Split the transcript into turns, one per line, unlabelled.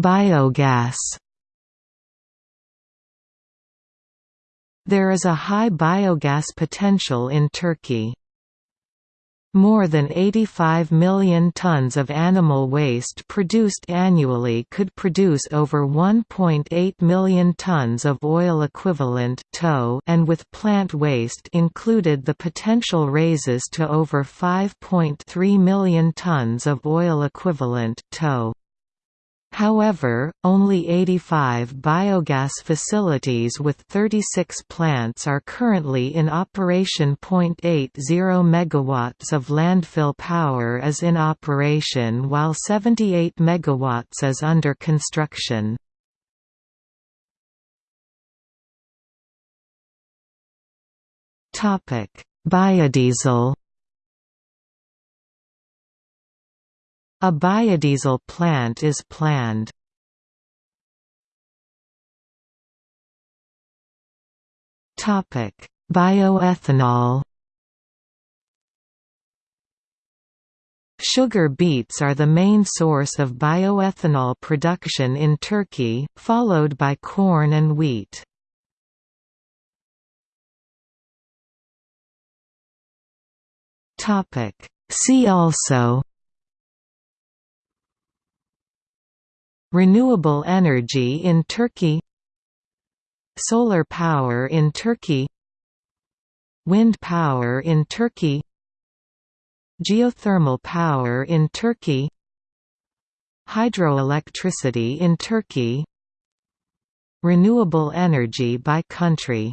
Biogas There is a high biogas potential in Turkey. More than 85 million tons of animal waste produced annually could produce over 1.8 million tons of oil equivalent and with plant waste included the potential raises to over 5.3 million tons of oil equivalent TOE. However, only 85 biogas facilities with 36 plants are currently in operation. 0.80 megawatts of landfill power is in operation while 78 megawatts is under construction. Topic: Biodiesel A biodiesel plant is planned. Bioethanol Sugar beets are the main source of bioethanol production in Turkey, followed by corn and wheat. See also Renewable energy in Turkey Solar power in Turkey Wind power in Turkey Geothermal power in Turkey Hydroelectricity in Turkey Renewable energy by country